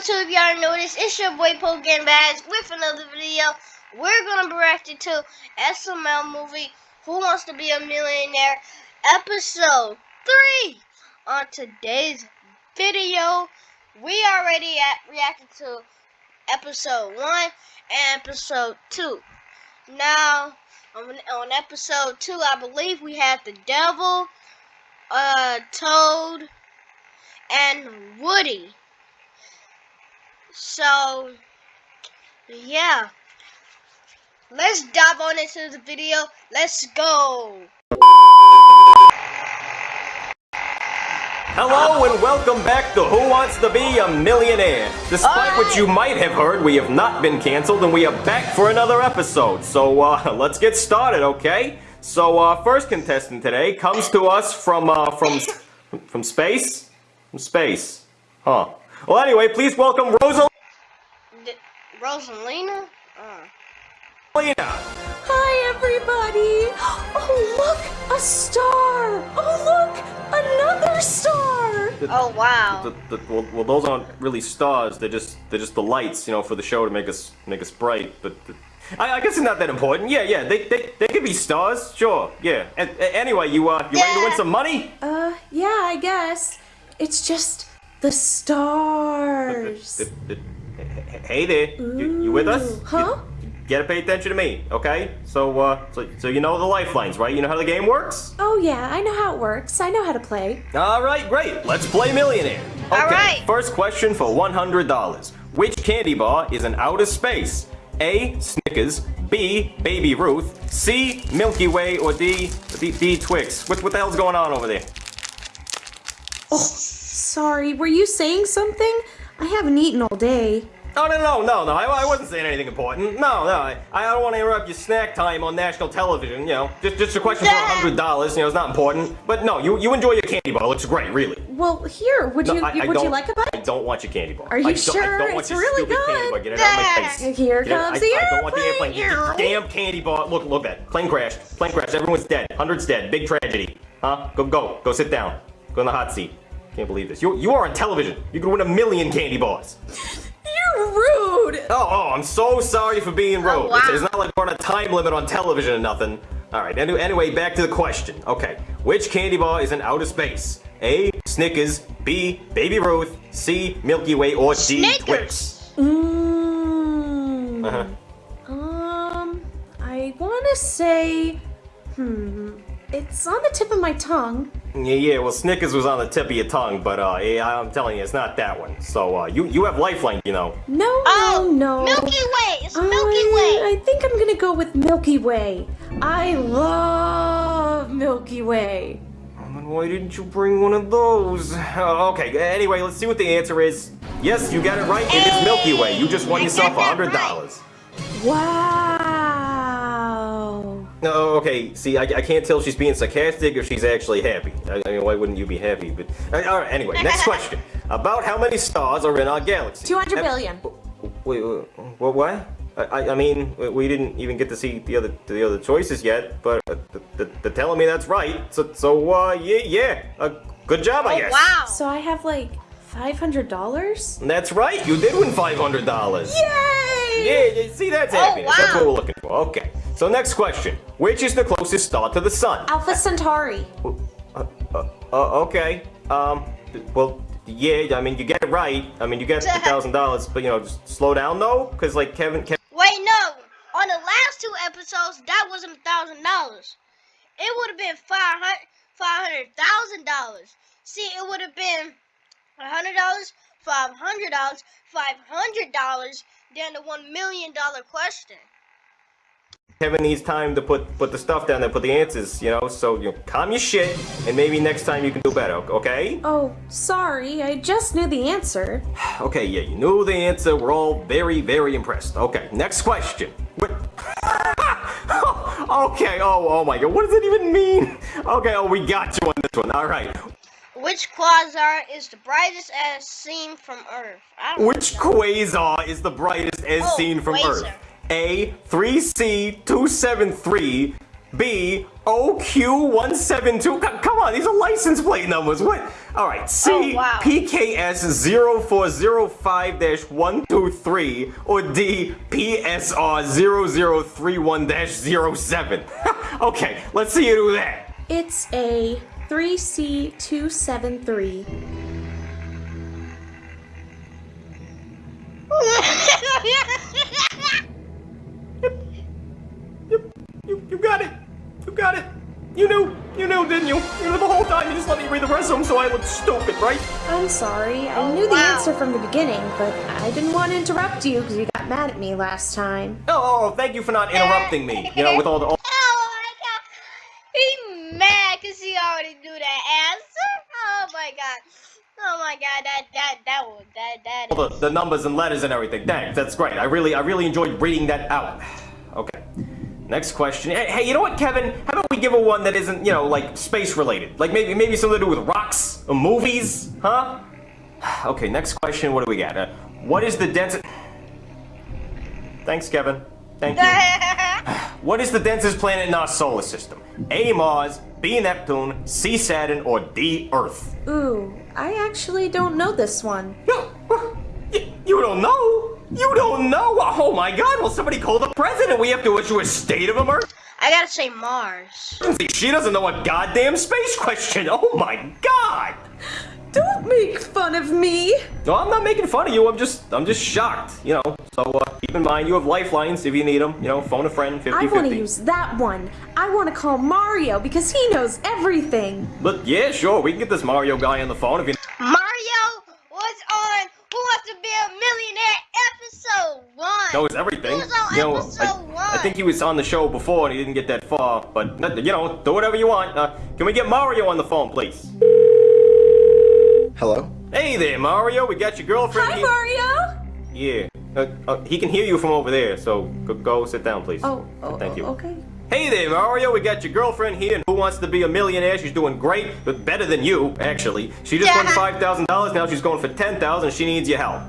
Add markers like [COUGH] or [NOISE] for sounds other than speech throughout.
YouTube? Y'all this. It's your boy Pokegan Bags with another video. We're gonna be reacting to SML movie Who Wants to Be a Millionaire episode 3. On today's video, we already at reacted to episode 1 and episode 2. Now, on, on episode 2, I believe we had the devil, uh, Toad, and Woody. So, yeah. Let's dive on into the video. Let's go. Hello and welcome back to Who Wants to Be a Millionaire. Despite what you might have heard, we have not been canceled and we are back for another episode. So uh, [LAUGHS] let's get started, okay? So uh, first contestant today comes to us from uh, from from space, from space, huh? Well, anyway, please welcome Rosa. D Rosalina? Uh. Hi, everybody! Oh, look! A star! Oh, look! Another star! The, oh, wow. The, the, well, well, those aren't really stars. They're just they're just the lights, you know, for the show to make us make us bright. But I, I, guess it's not that important. Yeah, yeah. They they, they could be stars. Sure. Yeah. And, anyway, you uh you yeah. ready to win some money? Uh, yeah, I guess. It's just the stars. hey there. You, you, with us? Huh? You, you gotta pay attention to me, okay? So, uh, so, so you know the lifelines, right? You know how the game works? Oh yeah, I know how it works. I know how to play. All right, great. Let's play Millionaire. Okay, All right. first question for $100. Which candy bar is in outer space? A. Snickers. B. Baby Ruth. C. Milky Way. Or D. D, D Twix. What, what the hell's going on over there? Oh. Sorry, were you saying something? I haven't eaten all day. Oh, no, no, no, no, I, I wasn't saying anything important. No, no, I, I don't want to interrupt your snack time on national television, you know. Just just a question for a $100, you know, it's not important. But no, you, you enjoy your candy bar, it looks great, really. Well, here, would no, you I, would you like a bite? I don't want your candy bar. Are you sure? Don't, I don't want it's really good. Get it out of my face. Here Get comes it, the I, airplane. I don't want the airplane. Your damn candy bar. Look, look at that. Plane crash. Plane crash. Everyone's dead. Hundreds dead. Big tragedy. Huh? Go, go. Go sit down. Go in the hot seat. Can't believe this. You, you are on television. You could win a million candy bars. [LAUGHS] You're rude. Oh, oh, I'm so sorry for being rude. Oh, wow. it's, it's, not like we're on a time limit on television or nothing. All right, anyway, anyway, back to the question. Okay, which candy bar is in outer space? A. Snickers. B. Baby Ruth. C. Milky Way. Or D. Snickers. Twix. Mmm. Uh-huh. Um, I want to say, hmm, it's on the tip of my tongue. Yeah, yeah, well, Snickers was on the tip of your tongue, but, uh, yeah, I'm telling you, it's not that one. So, uh, you, you have Lifeline, you know. No, oh, no, no. Milky Way! It's Milky Way! I think I'm gonna go with Milky Way. I love Milky Way. Why didn't you bring one of those? Uh, okay, anyway, let's see what the answer is. Yes, you got it right. It is Milky Way. You just won I yourself a $100. that Wow. No, okay. See, I, I can't tell if she's being sarcastic or she's actually happy. I, I mean, why wouldn't you be happy? But uh, all right. Anyway, next [LAUGHS] question. About how many stars are in our galaxy? 200 Uh, billion. Wait, wait, what? What? I, I mean, we didn't even get to see the other the other choices yet, but uh, they're telling me that's right. So, so uh, yeah, yeah. Uh, good job, I Oh, guess. wow. So I have like $500? That's right. You did win five hundred dollars. Yay! Yeah, yeah, see, that's Oh, happiness. That's what we're looking for. Okay. So next question. Which is the closest star to the sun? Alpha Centauri. Uh, uh, uh, okay. Um, well, yeah, I mean, you get it right. I mean, you get [LAUGHS] the thousand dollars, but you know, just slow down though, because like Kevin, Kevin. Wait, no. On the last two episodes, that wasn't thousand dollars. It would have been five hundred five hundred thousand dollars. See, it would have been a hundred dollars, five hundred dollars, five hundred dollars, then the one million dollar question. Kevin needs time to put put the stuff down there, put the answers, you know. So you know, calm your shit, and maybe next time you can do better. Okay? Oh, sorry. I just knew the answer. [SIGHS] Okay, yeah, you knew the answer. We're all very, very impressed. Okay, next question. What? [LAUGHS] okay. Oh, oh my God. What does it even mean? [LAUGHS] Okay. Oh, we got you on this one. All right. Which quasar is the brightest as seen from Earth? I don't Which know. quasar is the brightest as Oh, seen from quasar. Earth? A 3C273, B, OQ172. Come on, these are license plate numbers. What? All right. C, Oh, wow. PKS0405-123, or D, PSR0031-07. [LAUGHS] okay, let's see you do that. It's a 3C273. Time. You just let me read the rest of them so I look stupid, right? I'm sorry. I Oh, knew the wow. answer from the beginning, but I didn't want to interrupt you because you got mad at me last time. Oh, oh, thank you for not interrupting me. You know, with all the. [LAUGHS] Oh my god. He mad because he already knew that answer. Oh my god. Oh my god, that that that was that that all the, the numbers and letters and everything. Thanks, that's great. I really, I really enjoyed reading that out. Okay. Next question. Hey, hey, you know what, Kevin? How about we give a one that isn't, you know, like space related? Like maybe, maybe something to do with rocks or movies, huh? [SIGHS] Okay. Next question. What do we got? Uh, what is the densest? Thanks, Kevin. Thank you. [LAUGHS] What is the densest planet in our solar system? A. Mars, B. Neptune, C. Saturn, or D. Earth? Ooh, I actually don't know this one. You, [LAUGHS] you- you don't know? You don't know? Oh my god, will somebody call the president. We have to issue a state of emergency. I gotta say Mars. She doesn't know a goddamn space question. Oh my god. Don't make fun of me! No, I'm not making fun of you. I'm just, I'm just shocked. You know. So uh, keep in mind, you have lifelines if you need them. You know, phone a friend, 50 I want to use that one. I want to call Mario because he knows everything. But yeah, sure, we can get this Mario guy on the phone if you. Mario was on Who Wants to Be a Millionaire episode one. Knows everything. He was on you know, I, one. I think he was on the show before and he didn't get that far. But you know, do whatever you want. Uh, can we get Mario on the phone, please? Hello? Hey there, Mario. We got your girlfriend Hi, here. Mario! Yeah. Uh, uh, he can hear you from over there, so go, go sit down, please. Oh, oh, Thank you. okay. Hey there, Mario. We got your girlfriend here, and who wants to be a millionaire? She's doing great, but better than you, actually. She just won five thousand dollars. Now she's going for ten thousand. She needs your help.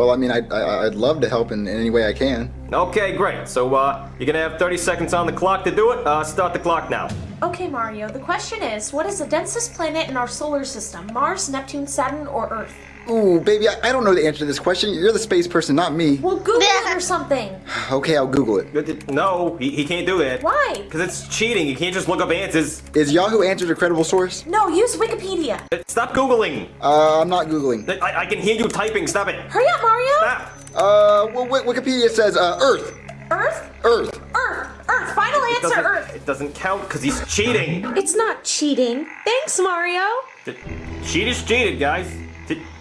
Well, I mean, I'd, I'd love to help in, in any way I can. Okay, great. So uh, you're gonna have thirty seconds on the clock to do it. Uh, start the clock now. Okay, Mario, the question is what is the densest planet in our solar system? Mars, Neptune, Saturn, or Earth? Ooh, baby, I, I don't know the answer to this question. You're the space person, not me. Well, Google it or something. [SIGHS] Okay, I'll Google it. No, he, he can't do that. Why? Because it's cheating. You can't just look up answers. Is Yahoo Answers a credible source? No, use Wikipedia. Stop Googling. Uh, I'm not Googling. I, I can hear you typing. Stop it. Hurry up, Mario! Stop. Uh, well, Wi- Wikipedia says, uh, Earth. Earth? Earth. Earth! Earth! Final It answer, Earth! it doesn't count because he's cheating. It's not cheating. Thanks, Mario. She just cheated, guys.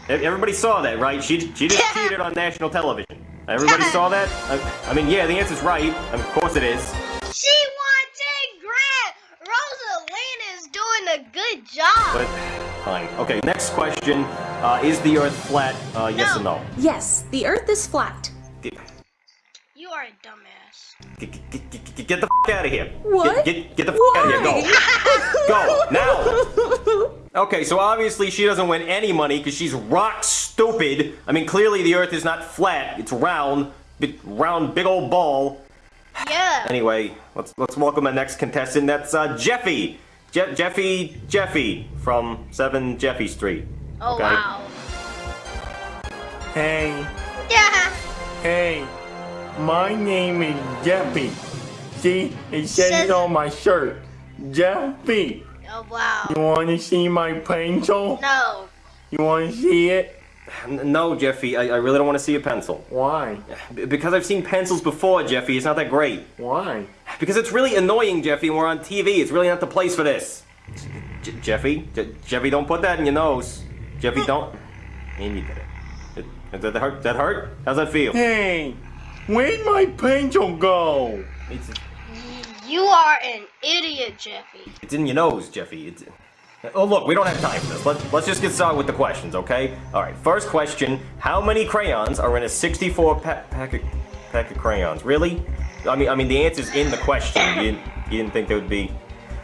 Everybody saw that, right? She, she just cheated on national television. Everybody saw that? I, I mean, yeah, the answer's right. Of course it is. She won 10 grand. Rosalina is doing a good job. But, fine. Okay, next question. Uh, is the Earth flat? Uh, yes or no? Yes, the Earth is flat. You are a dumbass. Get, get, get, get the f out of here. What? Get, get, get the f out of here. Go. Go, now! Okay, so obviously she doesn't win any money because she's rock stupid. I mean, clearly the Earth is not flat, it's round. Big, round, big old ball. Yeah. Anyway, let's let's welcome the next contestant. That's uh, Jeffy. Je- Jeffy Jeffy from 7 Jeffy Street. Oh, okay. wow. Hey, Yeah. hey, my name is Jeffy. See, it says Says- it on my shirt. Jeffy, Oh, wow. you want to see my pencil? No. You want to see it? No, Jeffy, I, I really don't want to see a pencil. Why? B- because I've seen pencils before, Jeffy. It's not that great. Why? Because it's really annoying, Jeffy, and we're on TV. It's really not the place for this. J- Jeffy? J- Jeffy, don't put that in your nose. Jeffy, don't. Amy did it. Did, did that hurt? That hurt? How's that feel? Hey, where'd my pencil go? It's, You are an idiot, Jeffy. it's in your nose, Jeffy. It's, oh, look, we don't have time for this. Let, let's just get started with the questions, okay? All right, first question. How many crayons are in a 64 pa- pack, of, pack of crayons? Really? I mean, I mean, the answer's in the question. You didn't, you didn't think there would be...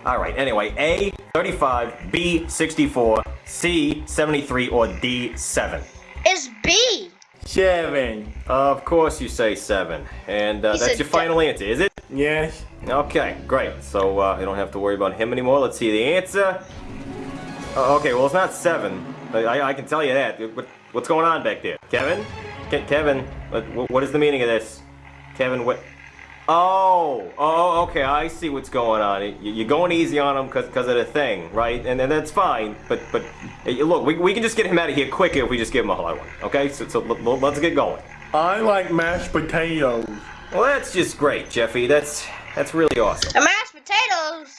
All right, anyway. A, 35. B, 64. C, 73. Or D, 7. It's B. Seven. Of course you say 7. And uh, that's your final answer, is it? Yes. Okay, great. So uh, you don't have to worry about him anymore. Let's see the answer. Uh, okay, well it's not seven. I, I can tell you that. What, what's going on back there, Kevin? Ke Kevin, what, what is the meaning of this? Kevin, what? Oh, oh, okay. I see what's going on. You- You're going easy on him because of the thing, right? And, and that's fine. But but look, we, we can just get him out of here quicker if we just give him a hard one. Okay, so so l- l- let's get going. I like mashed potatoes. Well, that's just great, Jeffy. That's that's really awesome. The mashed potatoes.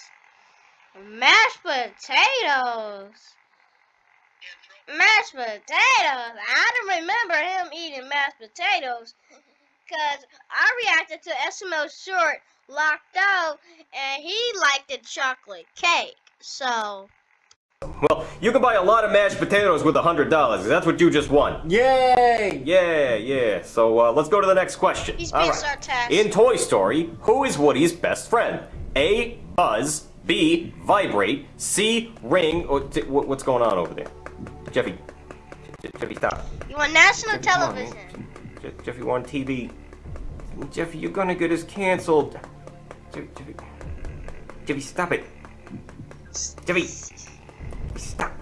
Mashed potatoes. Mashed potatoes. I don't remember him eating mashed potatoes. Because I reacted to SMO short locked out and he liked the chocolate cake. So, Well, you can buy a lot of mashed potatoes with a hundred dollars. That's what you just won. Yay! Yeah, yeah. So uh, let's go to the next question. He's being right. sarcastic. In Toy Story, who is Woody's best friend? A. Buzz. B. Vibrate. C. Ring. Or what's going on over there? Jeffy. Jeffy, stop. you want national Jeffy, come on, television. man. Je- Jeffy, on TV. Jeffy, you're gonna get us canceled. Jeffy, Jeffy, Jeffy, stop it. Jeffy, stop.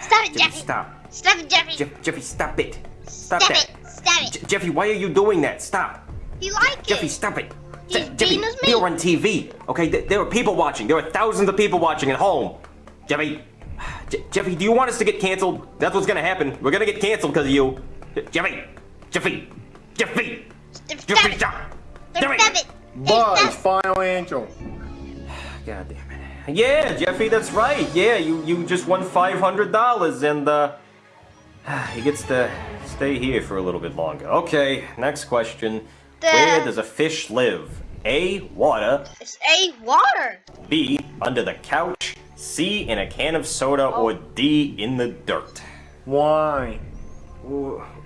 Stop it, Jeffy, Jeffy. stop. Stop it, Jeffy. Jeff, Jeffy, stop it. Stop, Stop that. it. Stop it. Jeffy, why are you doing that? Stop. He liked Jeffy, it. stop it. Je- Jeffy, being as me. we are on TV. Okay, Th- there are people watching. There are thousands of people watching at home. Jeffy, [SIGHS] Jeffy, do you want us to get canceled? That's what's gonna happen. We're gonna get canceled because of you. Jeffy, Jeffy, Jeffy, Stop Jeffy, it. stop. Stop Jeffy. Buzz, final answer. [SIGHS] God damn it. Yeah, Jeffy, that's right. Yeah, you you just won five hundred dollars, and uh, [SIGHS] he gets to stay here for a little bit longer. Okay, next question. Where does a fish live? A. Water. It's a water. B. Under the couch. C. In a can of soda. Or D. In the dirt. Why?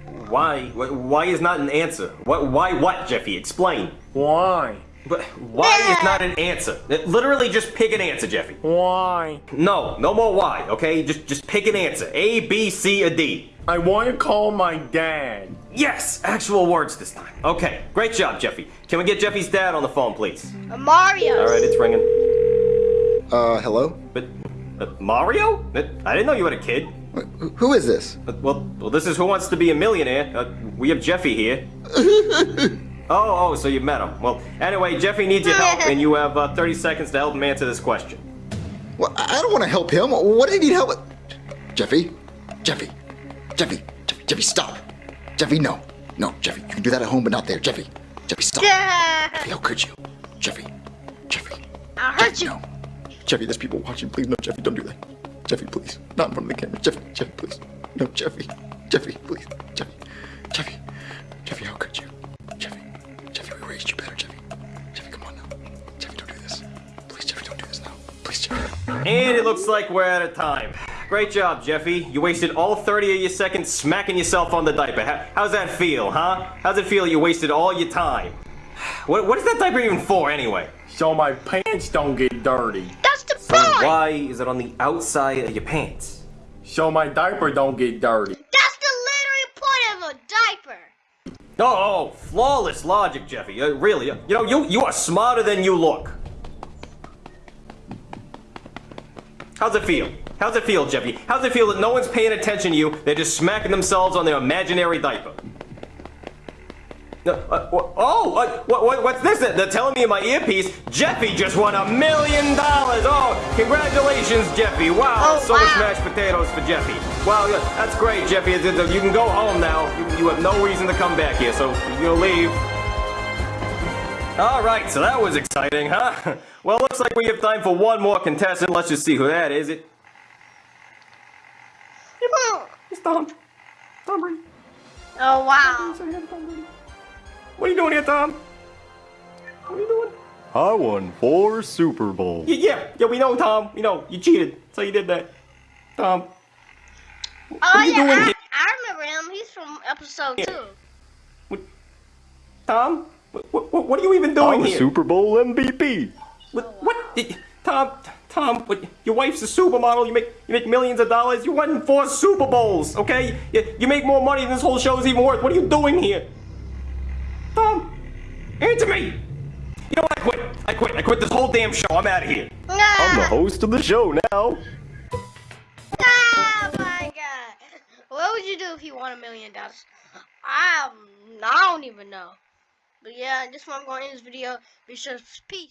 Wh- Why? Why is not an answer? What? Why? What? Jeffy, explain. Why? But why is not an answer? Literally, just pick an answer, Jeffy. Why? No, no more why. Okay, just just pick an answer. A, B, C, or D. I want to call my dad. Yes, actual words this time. Okay, great job, Jeffy. Can we get Jeffy's dad on the phone, please? A Mario. All right, it's ringing. Uh, hello? But uh, Mario? Uh, I didn't know you had a kid. Wh- Who is this? Uh, well, well, this is Who Wants to Be a Millionaire. Uh, we have Jeffy here. [LAUGHS] oh, oh, so you met him. Well, anyway, Jeffy needs your help, and you have uh, 30 seconds to help him answer this question. Well, I I don't want to help him. What do you need help with? Jeffy? Jeffy? Jeffy? Jeffy, Jeffy, stop. Jeffy, no. No, Jeffy, you can do that at home, but not there. Jeffy. Jeffy, stop. Jeffy, how could you? Jeffy. Jeffy. I'll hurt you. No. Jeffy, there's people watching. Please, no, Jeffy, don't do that. Jeffy, please. Not in front of the camera. Jeffy, Jeffy, please. No, Jeffy. Jeffy, please. Jeffy. Jeffy. Jeffy, how could you? Jeffy. Jeffy, we raised you better, Jeffy. Jeffy, come on now. Jeffy, don't do this. Please, Jeffy, don't do this now. Please, Jeffy. And it looks like we're out of time. Great job, Jeffy. You wasted all 30 of your seconds smacking yourself on the diaper. How, how's that feel, huh? How's it feel you wasted all your time? What, what is that diaper even for, anyway? So my pants don't get dirty. Why is it on the outside of your pants? So my diaper don't get dirty. That's the literal point of a diaper. Oh, oh, flawless logic, Jeffy. Uh, really, uh, you know, you, you are smarter than you look. How's it feel? How's it feel, Jeffy? How's it feel that no one's paying attention to you? They're just smacking themselves on their imaginary diaper. Uh, uh, oh, uh, what, what, what's this? They're telling me in my earpiece, Jeffy just won a million dollars. Oh, congratulations, Jeffy. Wow, Oh, so much mashed potatoes for Jeffy. Wow, yeah, that's great, Jeffy. You can go home now. You, you have no reason to come back here, so you'll leave. All right, so that was exciting, huh? [LAUGHS] Well, looks like we have time for one more contestant. Let's just see who that is. It. It's Tom. Tom Brady. Oh wow. What are you doing here, Tom? What are you doing? I won four Super Bowls. Yeah, yeah, yeah, we know, Tom. We know. You cheated. So you did that. Tom. Oh are you yeah, doing I, here? I remember him. He's from episode Yeah. two. What, Tom? What, what, what are you even doing I doing was here? Super Bowl MVP. What? what? Tom, Tom, what, your wife's a supermodel. You make you make millions of dollars. You won four Super Bowls, okay? You, you make more money than this whole show's even worth. What are you doing here? Tom, answer me. You know what? quit. I quit. I quit this whole damn show. I'm out of here. I'm the host of the show now. oh my god. What would you do if you won a million dollars? I, I don't even know. But yeah, this one I'm going to end this video. Be sure peace.